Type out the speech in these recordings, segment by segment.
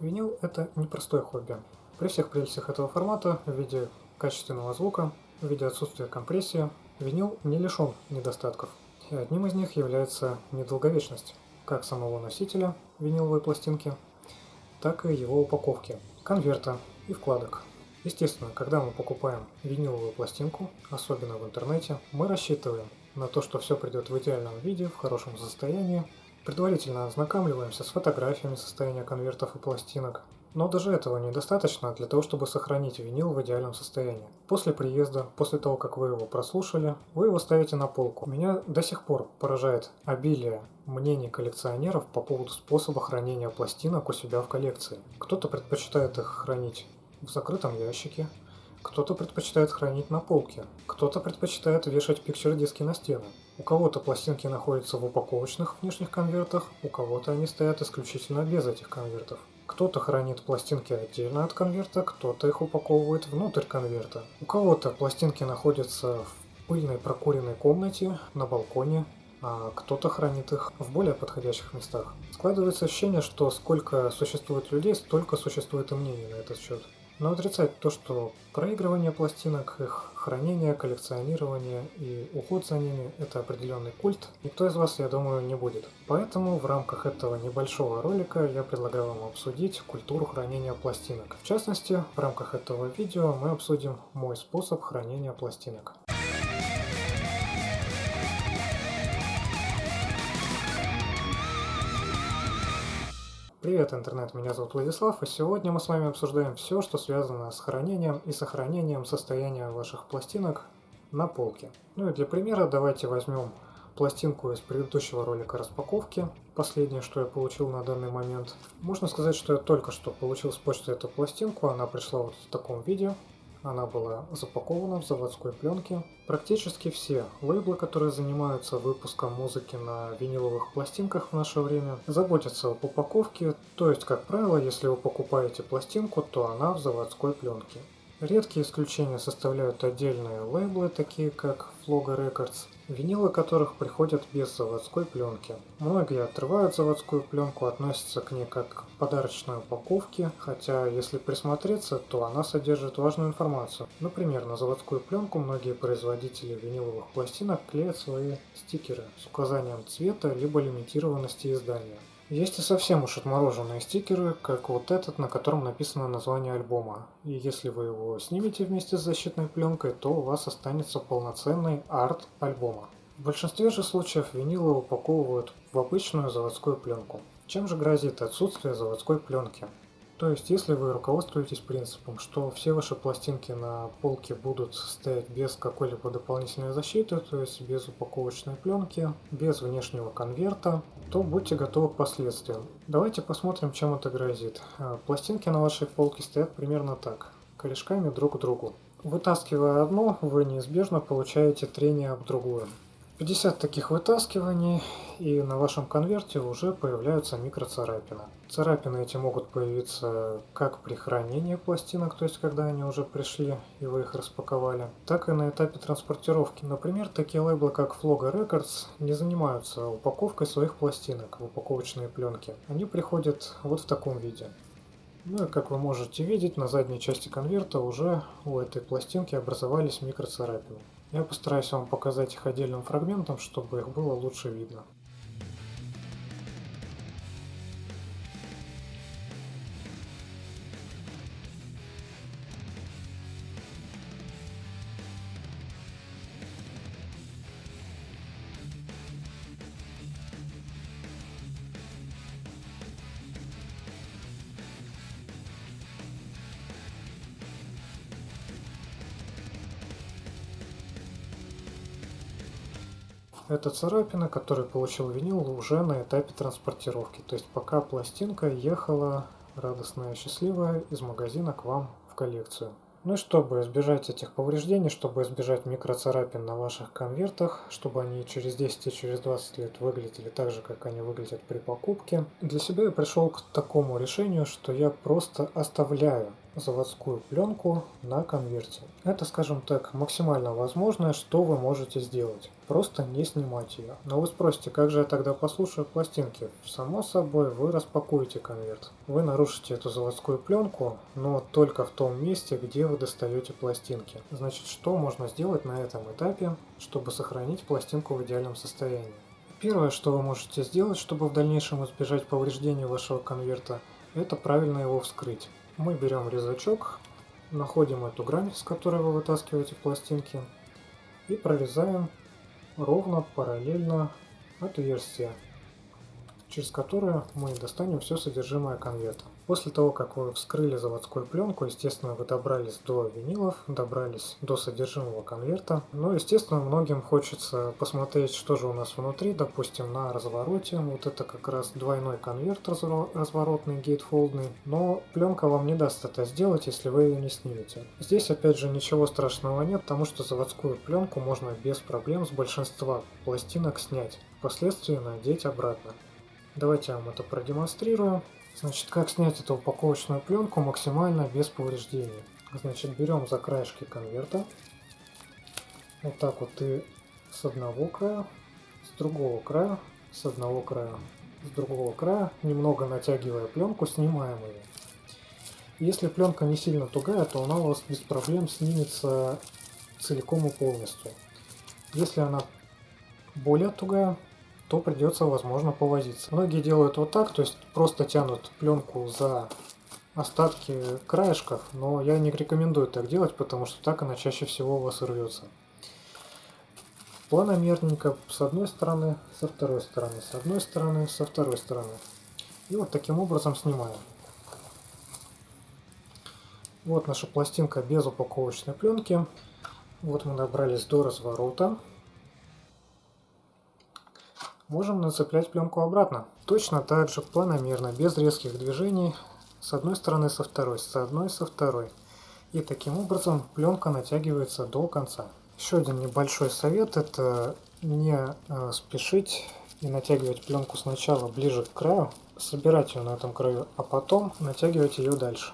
Винил – это непростое хобби. При всех прелестях этого формата в виде качественного звука, в виде отсутствия компрессии, винил не лишен недостатков. И одним из них является недолговечность как самого носителя виниловой пластинки, так и его упаковки, конверта и вкладок. Естественно, когда мы покупаем виниловую пластинку, особенно в интернете, мы рассчитываем на то, что все придет в идеальном виде, в хорошем состоянии. Предварительно ознакомливаемся с фотографиями состояния конвертов и пластинок. Но даже этого недостаточно для того, чтобы сохранить винил в идеальном состоянии. После приезда, после того, как вы его прослушали, вы его ставите на полку. Меня до сих пор поражает обилие мнений коллекционеров по поводу способа хранения пластинок у себя в коллекции. Кто-то предпочитает их хранить в закрытом ящике, кто-то предпочитает хранить на полке, кто-то предпочитает вешать пикчер-диски на стены. У кого-то пластинки находятся в упаковочных внешних конвертах, у кого-то они стоят исключительно без этих конвертов. Кто-то хранит пластинки отдельно от конверта, кто-то их упаковывает внутрь конверта. У кого-то пластинки находятся в пыльной прокуренной комнате, на балконе, а кто-то хранит их в более подходящих местах. Складывается ощущение, что сколько существует людей, столько существует и мнений на этот счет. Но отрицать то, что проигрывание пластинок, их хранение, коллекционирование и уход за ними – это определенный культ, никто из вас, я думаю, не будет. Поэтому в рамках этого небольшого ролика я предлагаю вам обсудить культуру хранения пластинок. В частности, в рамках этого видео мы обсудим мой способ хранения пластинок. Привет, интернет, меня зовут Владислав, и сегодня мы с вами обсуждаем все, что связано с хранением и сохранением состояния ваших пластинок на полке. Ну и для примера давайте возьмем пластинку из предыдущего ролика распаковки, последнее, что я получил на данный момент. Можно сказать, что я только что получил с почты эту пластинку, она пришла вот в таком виде, она была запакована в заводской пленке. Практически все лейблы, которые занимаются выпуском музыки на виниловых пластинках в наше время, заботятся об упаковке, то есть, как правило, если вы покупаете пластинку, то она в заводской пленке. Редкие исключения составляют отдельные лейблы, такие как Floga Records, винилы которых приходят без заводской пленки. Многие отрывают заводскую пленку, относятся к ней как подарочной упаковке, хотя если присмотреться, то она содержит важную информацию. Например, на заводскую пленку многие производители виниловых пластинок клеят свои стикеры с указанием цвета либо лимитированности издания. Есть и совсем уж отмороженные стикеры, как вот этот, на котором написано название альбома. И если вы его снимете вместе с защитной пленкой, то у вас останется полноценный арт альбома. В большинстве же случаев винилы упаковывают в обычную заводскую пленку. Чем же грозит отсутствие заводской пленки? То есть, если вы руководствуетесь принципом, что все ваши пластинки на полке будут стоять без какой-либо дополнительной защиты, то есть без упаковочной пленки, без внешнего конверта, то будьте готовы к последствиям. Давайте посмотрим, чем это грозит. А, пластинки на вашей полке стоят примерно так, корешками друг к другу. Вытаскивая одно, вы неизбежно получаете трение об другое. 50 таких вытаскиваний, и на вашем конверте уже появляются микроцарапины. Царапины эти могут появиться как при хранении пластинок, то есть когда они уже пришли и вы их распаковали, так и на этапе транспортировки. Например, такие лейблы как Floga Records не занимаются упаковкой своих пластинок в упаковочные пленки. Они приходят вот в таком виде. Ну и как вы можете видеть, на задней части конверта уже у этой пластинки образовались микроцарапины. Я постараюсь вам показать их отдельным фрагментом, чтобы их было лучше видно. Это царапина, которую получил винил уже на этапе транспортировки. То есть пока пластинка ехала радостная и счастливая из магазина к вам в коллекцию. Ну и чтобы избежать этих повреждений, чтобы избежать микроцарапин на ваших конвертах, чтобы они через 10 и через 20 лет выглядели так же, как они выглядят при покупке, для себя я пришел к такому решению, что я просто оставляю заводскую пленку на конверте. Это, скажем так, максимально возможное, что вы можете сделать. Просто не снимать ее. Но вы спросите, как же я тогда послушаю пластинки? Само собой, вы распакуете конверт. Вы нарушите эту заводскую пленку, но только в том месте, где вы достаете пластинки. Значит, что можно сделать на этом этапе, чтобы сохранить пластинку в идеальном состоянии? Первое, что вы можете сделать, чтобы в дальнейшем избежать повреждения вашего конверта, это правильно его вскрыть. Мы берем резачок, находим эту грань, с которой вы вытаскиваете пластинки, и прорезаем ровно параллельно отверстие, через которое мы достанем все содержимое конверта. После того, как вы вскрыли заводскую пленку, естественно, вы добрались до винилов, добрались до содержимого конверта. Но, естественно, многим хочется посмотреть, что же у нас внутри, допустим, на развороте. Вот это как раз двойной конверт разворотный, гейтфолдный. Но пленка вам не даст это сделать, если вы ее не снимете. Здесь, опять же, ничего страшного нет, потому что заводскую пленку можно без проблем с большинства пластинок снять. Впоследствии надеть обратно. Давайте я вам это продемонстрирую. Значит, как снять эту упаковочную пленку максимально без повреждений. Значит, берем за краешки конверта. Вот так вот и с одного края, с другого края, с одного края, с другого края, немного натягивая пленку, снимаем ее. Если пленка не сильно тугая, то она у вас без проблем снимется целиком и полностью. Если она более тугая, то придется, возможно, повозиться. Многие делают вот так, то есть просто тянут пленку за остатки краешков, но я не рекомендую так делать, потому что так она чаще всего у вас рвется. Планомерненько с одной стороны, со второй стороны, с одной стороны, со второй стороны. И вот таким образом снимаем. Вот наша пластинка без упаковочной пленки. Вот мы добрались до разворота можем нацеплять пленку обратно. Точно так же планомерно, без резких движений, с одной стороны со второй, с одной со второй. И таким образом пленка натягивается до конца. Еще один небольшой совет – это не э, спешить и натягивать пленку сначала ближе к краю, собирать ее на этом краю, а потом натягивать ее дальше.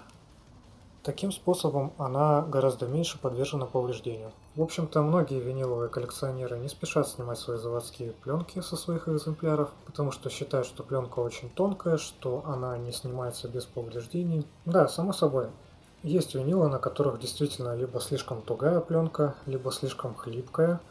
Таким способом она гораздо меньше подвержена повреждению. В общем-то, многие виниловые коллекционеры не спешат снимать свои заводские пленки со своих экземпляров, потому что считают, что пленка очень тонкая, что она не снимается без повреждений. Да, само собой, есть винилы, на которых действительно либо слишком тугая пленка, либо слишком хлипкая –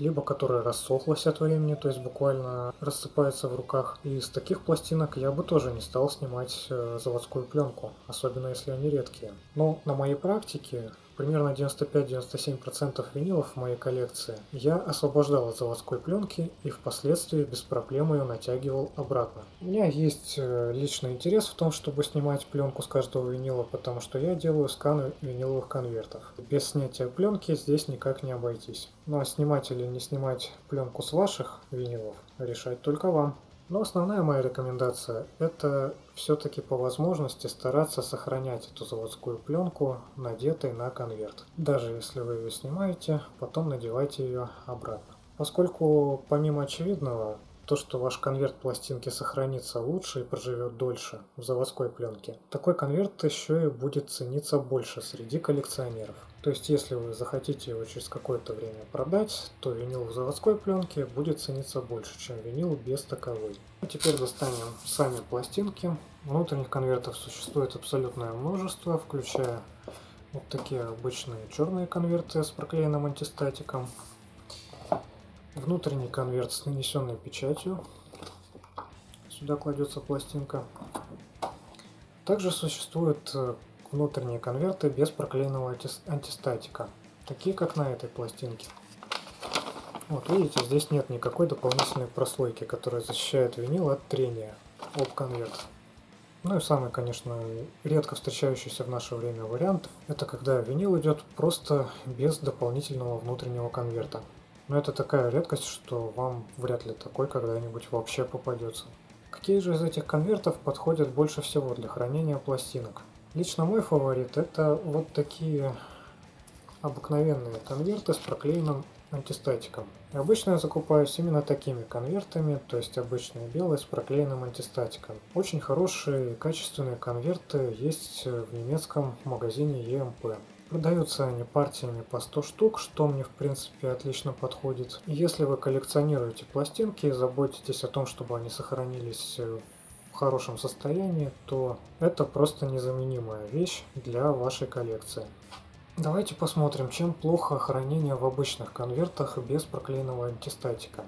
либо которая рассохлась от времени, то есть буквально рассыпается в руках. И из таких пластинок я бы тоже не стал снимать э, заводскую пленку, особенно если они редкие. Но на моей практике примерно 95-97% винилов в моей коллекции я освобождал от заводской пленки и впоследствии без проблем ее натягивал обратно. У меня есть э, личный интерес в том, чтобы снимать пленку с каждого винила, потому что я делаю сканы виниловых конвертов. Без снятия пленки здесь никак не обойтись. Ну а снимать или не снимать пленку с ваших винилов решать только вам. Но основная моя рекомендация – это все-таки по возможности стараться сохранять эту заводскую пленку, надетой на конверт. Даже если вы ее снимаете, потом надевайте ее обратно. Поскольку помимо очевидного, то, что ваш конверт пластинки сохранится лучше и проживет дольше в заводской пленке, такой конверт еще и будет цениться больше среди коллекционеров. То есть, если вы захотите его через какое-то время продать, то винил в заводской пленке будет цениться больше, чем винил без таковой. А теперь достанем сами пластинки. Внутренних конвертов существует абсолютное множество, включая вот такие обычные черные конверты с проклеенным антистатиком. Внутренний конверт с нанесенной печатью. Сюда кладется пластинка. Также существует э, внутренние конверты без проклеенного антистатика, такие как на этой пластинке. Вот видите, здесь нет никакой дополнительной прослойки, которая защищает винил от трения об конверт. Ну и самый, конечно, редко встречающийся в наше время вариант, это когда винил идет просто без дополнительного внутреннего конверта. Но это такая редкость, что вам вряд ли такой когда-нибудь вообще попадется. Какие же из этих конвертов подходят больше всего для хранения пластинок? Лично мой фаворит это вот такие обыкновенные конверты с проклеенным антистатиком. И обычно я закупаюсь именно такими конвертами, то есть обычные белые с проклеенным антистатиком. Очень хорошие качественные конверты есть в немецком магазине EMP. Продаются они партиями по 100 штук, что мне в принципе отлично подходит. Если вы коллекционируете пластинки, заботитесь о том, чтобы они сохранились хорошем состоянии, то это просто незаменимая вещь для вашей коллекции. Давайте посмотрим, чем плохо хранение в обычных конвертах без проклеенного антистатика.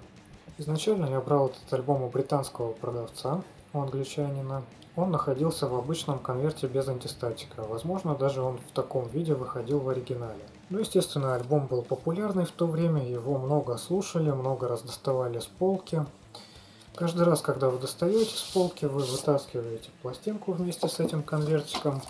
Изначально я брал этот альбом у британского продавца, у англичанина. Он находился в обычном конверте без антистатика, возможно даже он в таком виде выходил в оригинале. Ну естественно альбом был популярный в то время, его много слушали, много раз доставали с полки. Каждый раз, когда вы достаете с полки, вы вытаскиваете пластинку вместе с этим конвертиком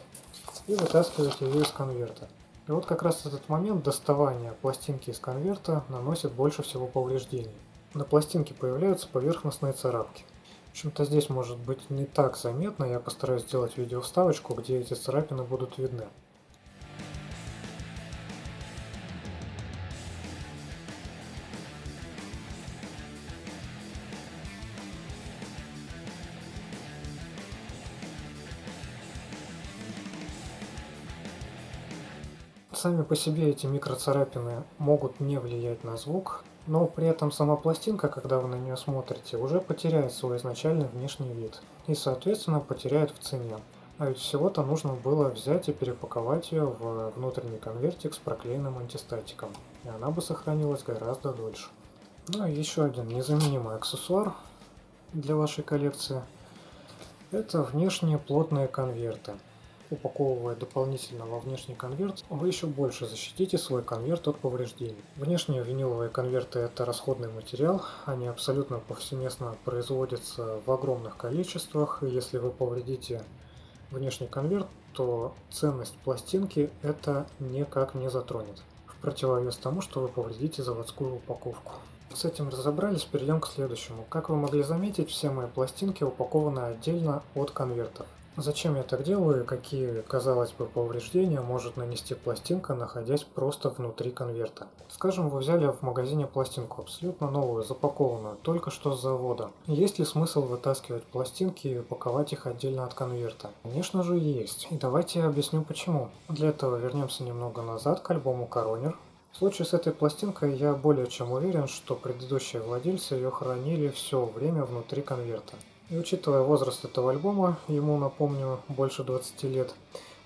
и вытаскиваете ее из конверта. И вот как раз этот момент доставания пластинки из конверта наносит больше всего повреждений. На пластинке появляются поверхностные царапки. В общем-то здесь может быть не так заметно, я постараюсь сделать видео вставочку, где эти царапины будут видны. Сами по себе эти микроцарапины могут не влиять на звук, но при этом сама пластинка, когда вы на нее смотрите, уже потеряет свой изначальный внешний вид и, соответственно, потеряет в цене. А ведь всего-то нужно было взять и перепаковать ее в внутренний конвертик с проклеенным антистатиком, и она бы сохранилась гораздо дольше. Ну и еще один незаменимый аксессуар для вашей коллекции – это внешние плотные конверты упаковывая дополнительно во внешний конверт, вы еще больше защитите свой конверт от повреждений. Внешние виниловые конверты это расходный материал, они абсолютно повсеместно производятся в огромных количествах, и если вы повредите внешний конверт, то ценность пластинки это никак не затронет. В противовес тому, что вы повредите заводскую упаковку. С этим разобрались, перейдем к следующему. Как вы могли заметить, все мои пластинки упакованы отдельно от конвертов. Зачем я так делаю и какие, казалось бы, повреждения может нанести пластинка, находясь просто внутри конверта? Скажем, вы взяли в магазине пластинку абсолютно новую, запакованную, только что с завода. Есть ли смысл вытаскивать пластинки и упаковать их отдельно от конверта? Конечно же есть. И давайте я объясню почему. Для этого вернемся немного назад к альбому Коронер. В случае с этой пластинкой я более чем уверен, что предыдущие владельцы ее хранили все время внутри конверта. И учитывая возраст этого альбома, ему, напомню, больше 20 лет,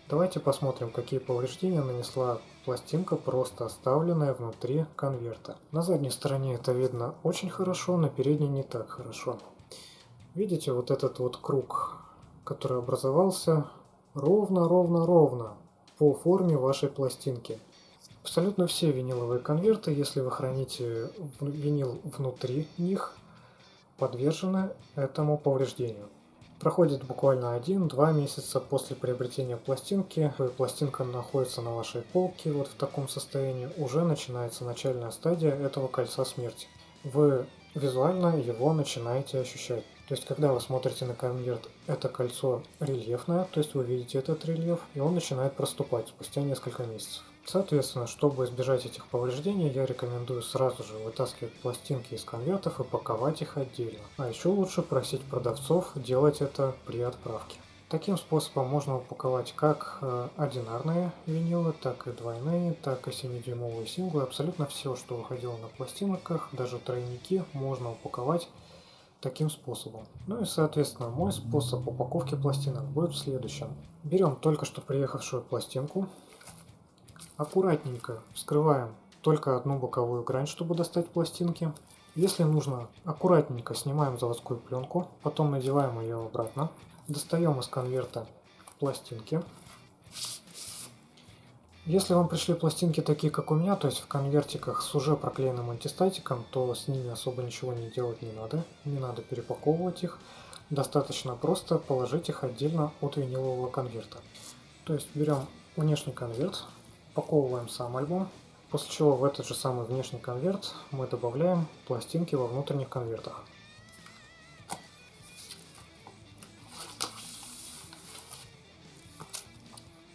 давайте посмотрим, какие повреждения нанесла пластинка, просто оставленная внутри конверта. На задней стороне это видно очень хорошо, на передней не так хорошо. Видите вот этот вот круг, который образовался ровно-ровно-ровно по форме вашей пластинки. Абсолютно все виниловые конверты, если вы храните винил внутри них, подвержены этому повреждению. Проходит буквально 1-2 месяца после приобретения пластинки, и пластинка находится на вашей полке вот в таком состоянии, уже начинается начальная стадия этого кольца смерти. Вы визуально его начинаете ощущать. То есть, когда вы смотрите на конверт, это кольцо рельефное, то есть вы видите этот рельеф, и он начинает проступать спустя несколько месяцев. Соответственно, чтобы избежать этих повреждений, я рекомендую сразу же вытаскивать пластинки из конвертов и паковать их отдельно. А еще лучше просить продавцов делать это при отправке. Таким способом можно упаковать как э, одинарные винилы, так и двойные, так и 7-дюймовые синглы. Абсолютно все, что выходило на пластинках, даже тройники, можно упаковать таким способом. Ну и соответственно мой способ упаковки пластинок будет в следующем. Берем только что приехавшую пластинку, Аккуратненько вскрываем только одну боковую грань, чтобы достать пластинки. Если нужно, аккуратненько снимаем заводскую пленку, потом надеваем ее обратно. Достаем из конверта пластинки. Если вам пришли пластинки такие, как у меня, то есть в конвертиках с уже проклеенным антистатиком, то с ними особо ничего не делать не надо. Не надо перепаковывать их. Достаточно просто положить их отдельно от винилового конверта. То есть берем внешний конверт, Упаковываем сам альбом, после чего в этот же самый внешний конверт мы добавляем пластинки во внутренних конвертах.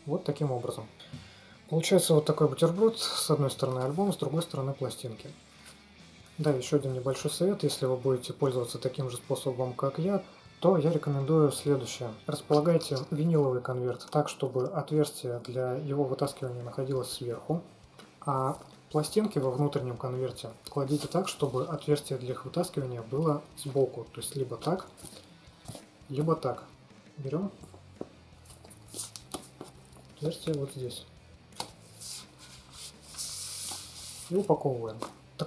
Вот таким образом. Получается вот такой бутерброд. С одной стороны альбом, с другой стороны пластинки. Да, еще один небольшой совет. Если вы будете пользоваться таким же способом, как я, то я рекомендую следующее. Располагайте виниловый конверт так, чтобы отверстие для его вытаскивания находилось сверху, а пластинки во внутреннем конверте кладите так, чтобы отверстие для их вытаскивания было сбоку. То есть либо так, либо так. Берем отверстие вот здесь и упаковываем.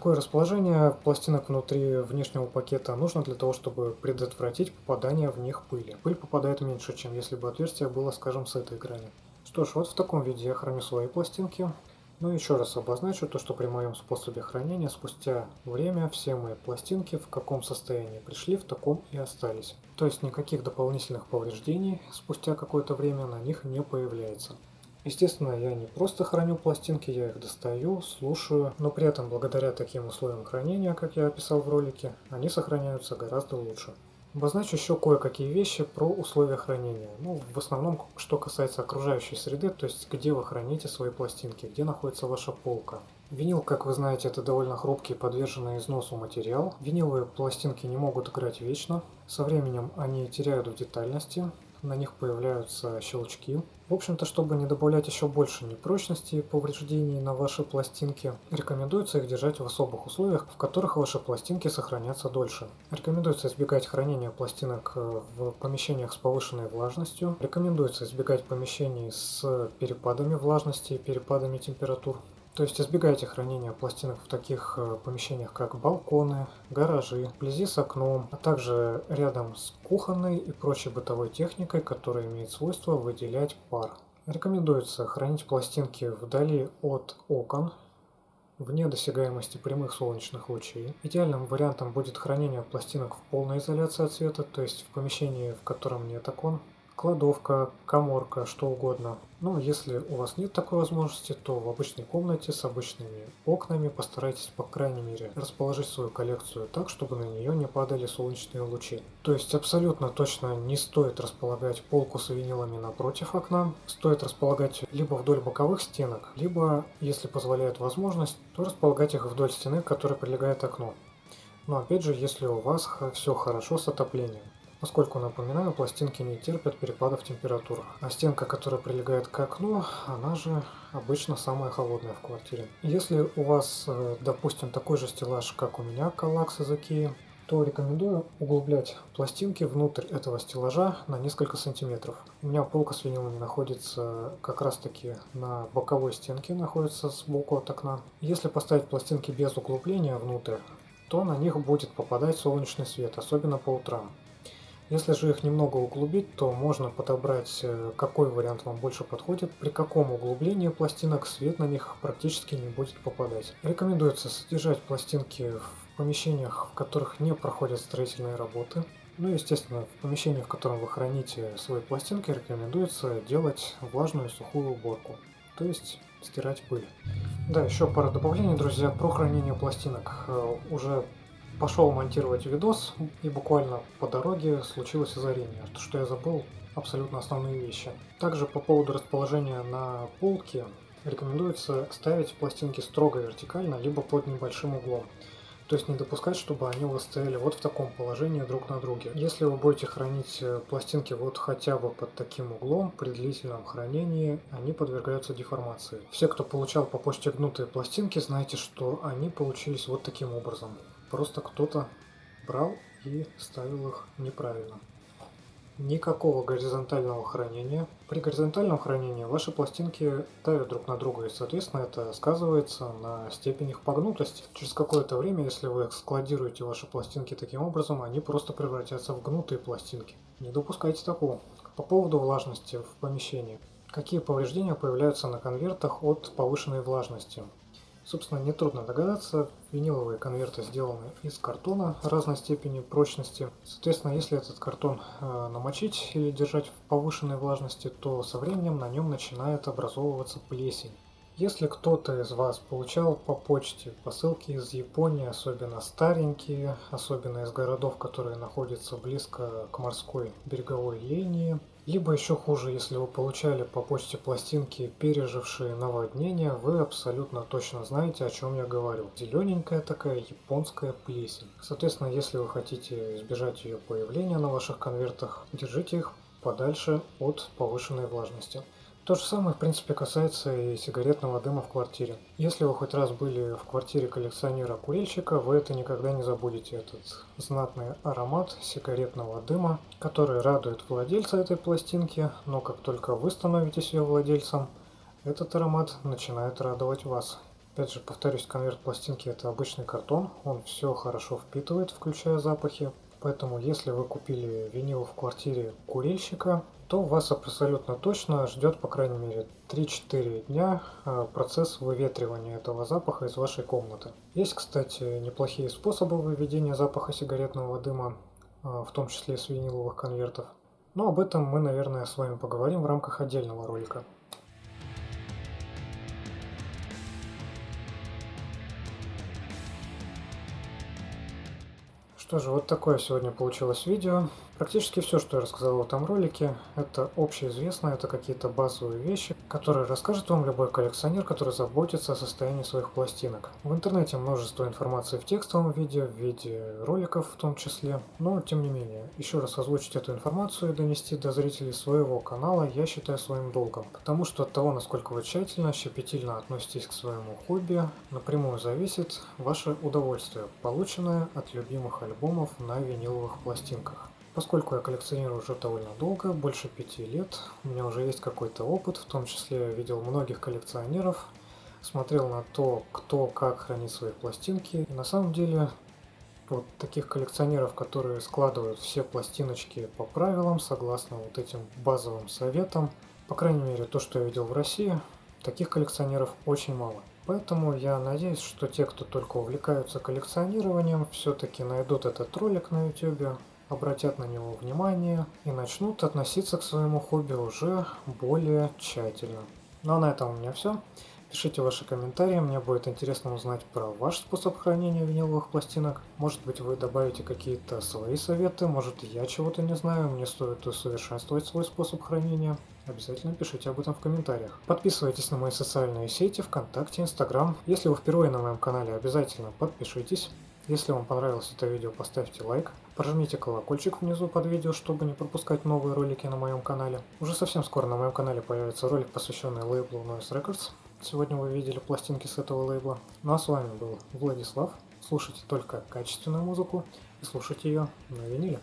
Такое расположение пластинок внутри внешнего пакета нужно для того, чтобы предотвратить попадание в них пыли. Пыль попадает меньше, чем если бы отверстие было, скажем, с этой грани. Что ж, вот в таком виде я храню свои пластинки. Ну и еще раз обозначу то, что при моем способе хранения спустя время все мои пластинки в каком состоянии пришли, в таком и остались. То есть никаких дополнительных повреждений спустя какое-то время на них не появляется. Естественно, я не просто храню пластинки, я их достаю, слушаю, но при этом благодаря таким условиям хранения, как я описал в ролике, они сохраняются гораздо лучше. Обозначу еще кое-какие вещи про условия хранения. Ну, в основном, что касается окружающей среды, то есть где вы храните свои пластинки, где находится ваша полка. Винил, как вы знаете, это довольно хрупкий, подверженный износу материал. Виниловые пластинки не могут играть вечно. Со временем они теряют в детальности, на них появляются щелчки. В общем-то, чтобы не добавлять еще больше непрочности и повреждений на ваши пластинки, рекомендуется их держать в особых условиях, в которых ваши пластинки сохранятся дольше. Рекомендуется избегать хранения пластинок э, в помещениях с повышенной влажностью. Рекомендуется избегать помещений с перепадами влажности и перепадами температур. То есть избегайте хранения пластинок в таких э, помещениях, как балконы, гаражи, вблизи с окном, а также рядом с кухонной и прочей бытовой техникой, которая имеет свойство выделять пар. Рекомендуется хранить пластинки вдали от окон, вне досягаемости прямых солнечных лучей. Идеальным вариантом будет хранение пластинок в полной изоляции от света, то есть в помещении, в котором нет окон, кладовка, коморка, что угодно. Но если у вас нет такой возможности, то в обычной комнате с обычными окнами постарайтесь, по крайней мере, расположить свою коллекцию так, чтобы на нее не падали солнечные лучи. То есть абсолютно точно не стоит располагать полку с винилами напротив окна. Стоит располагать либо вдоль боковых стенок, либо, если позволяет возможность, то располагать их вдоль стены, к которой прилегает окно. Но опять же, если у вас все хорошо с отоплением поскольку, напоминаю, пластинки не терпят перепадов температур. А стенка, которая прилегает к окну, она же обычно самая холодная в квартире. Если у вас, э, допустим, такой же стеллаж, как у меня, Калакс из Икеи, то рекомендую углублять пластинки внутрь этого стеллажа на несколько сантиметров. У меня полка с винилами находится как раз таки на боковой стенке, находится сбоку от окна. Если поставить пластинки без углубления внутрь, то на них будет попадать солнечный свет, особенно по утрам. Если же их немного углубить, то можно подобрать, э, какой вариант вам больше подходит, при каком углублении пластинок свет на них практически не будет попадать. Рекомендуется содержать пластинки в помещениях, в которых не проходят строительные работы. Ну и, естественно, в помещении, в котором вы храните свои пластинки, рекомендуется делать влажную сухую уборку, то есть стирать пыль. Да, еще пара добавлений, друзья, про хранение пластинок. Э, уже пошел монтировать видос, и буквально по дороге случилось озарение, что я забыл абсолютно основные вещи. Также по поводу расположения на полке рекомендуется ставить пластинки строго вертикально, либо под небольшим углом. То есть не допускать, чтобы они у вас стояли вот в таком положении друг на друге. Если вы будете хранить э, пластинки вот хотя бы под таким углом, при длительном хранении они подвергаются деформации. Все, кто получал по почте гнутые пластинки, знаете, что они получились вот таким образом. Просто кто-то брал и ставил их неправильно. Никакого горизонтального хранения. При горизонтальном хранении ваши пластинки давят друг на друга, и, соответственно, это сказывается на степени их погнутости. Через какое-то время, если вы складируете ваши пластинки таким образом, они просто превратятся в гнутые пластинки. Не допускайте такого. По поводу влажности в помещении. Какие повреждения появляются на конвертах от повышенной влажности? Собственно, нетрудно догадаться, виниловые конверты сделаны из картона разной степени прочности. Соответственно, если этот картон э, намочить или держать в повышенной влажности, то со временем на нем начинает образовываться плесень. Если кто-то из вас получал по почте посылки из Японии, особенно старенькие, особенно из городов, которые находятся близко к морской береговой линии, Либо еще хуже, если вы получали по почте пластинки, пережившие наводнение, вы абсолютно точно знаете, о чем я говорю. Зелененькая такая японская плесень. Соответственно, если вы хотите избежать ее появления на ваших конвертах, держите их подальше от повышенной влажности. То же самое, в принципе, касается и сигаретного дыма в квартире. Если вы хоть раз были в квартире коллекционера-курильщика, вы это никогда не забудете, этот знатный аромат сигаретного дыма, который радует владельца этой пластинки, но как только вы становитесь ее владельцем, этот аромат начинает радовать вас. Опять же, повторюсь, конверт пластинки это обычный картон, он все хорошо впитывает, включая запахи, Поэтому, если вы купили винил в квартире курильщика, то вас абсолютно точно ждет, по крайней мере, 3-4 дня а, процесс выветривания этого запаха из вашей комнаты. Есть, кстати, неплохие способы выведения запаха сигаретного дыма, а, в том числе с виниловых конвертов. Но об этом мы, наверное, с вами поговорим в рамках отдельного ролика. Что же, вот такое сегодня получилось видео. Практически все, что я рассказал в этом ролике, это общеизвестно, это какие-то базовые вещи, которые расскажет вам любой коллекционер, который заботится о состоянии своих пластинок. В интернете множество информации в текстовом виде, в виде роликов в том числе, но тем не менее, еще раз озвучить эту информацию и донести до зрителей своего канала я считаю своим долгом, потому что от того, насколько вы тщательно, щепетильно относитесь к своему хобби, напрямую зависит ваше удовольствие, полученное от любимых альбомов на виниловых пластинках. Поскольку я коллекционирую уже довольно долго, больше пяти лет, у меня уже есть какой-то опыт, в том числе я видел многих коллекционеров, смотрел на то, кто как хранит свои пластинки. И на самом деле, вот таких коллекционеров, которые складывают все пластиночки по правилам, согласно вот этим базовым советам, по крайней мере, то, что я видел в России, таких коллекционеров очень мало. Поэтому я надеюсь, что те, кто только увлекаются коллекционированием, все-таки найдут этот ролик на YouTube, обратят на него внимание и начнут относиться к своему хобби уже более тщательно. Ну а на этом у меня все. Пишите ваши комментарии, мне будет интересно узнать про ваш способ хранения виниловых пластинок. Может быть вы добавите какие-то свои советы, может я чего-то не знаю, мне стоит усовершенствовать свой способ хранения. Обязательно пишите об этом в комментариях. Подписывайтесь на мои социальные сети, ВКонтакте, Инстаграм. Если вы впервые на моем канале, обязательно подпишитесь. Если вам понравилось это видео, поставьте лайк, прожмите колокольчик внизу под видео, чтобы не пропускать новые ролики на моем канале. Уже совсем скоро на моем канале появится ролик, посвященный лейблу Noise Records. Сегодня вы видели пластинки с этого лейбла. Ну а с вами был Владислав. Слушайте только качественную музыку и слушайте ее на виниле.